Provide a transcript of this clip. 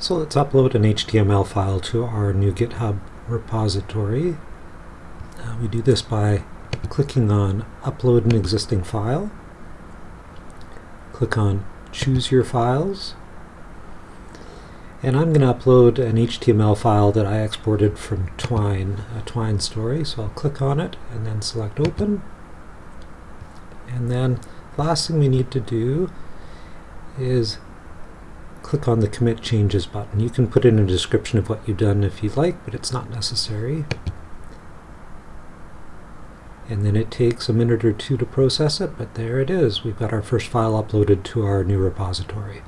So let's upload an HTML file to our new GitHub repository. Uh, we do this by clicking on Upload an existing file. Click on Choose your files. And I'm going to upload an HTML file that I exported from Twine, a Twine story. So I'll click on it and then select Open. And then last thing we need to do is click on the Commit Changes button. You can put in a description of what you've done if you'd like, but it's not necessary. And then it takes a minute or two to process it, but there it is. We've got our first file uploaded to our new repository.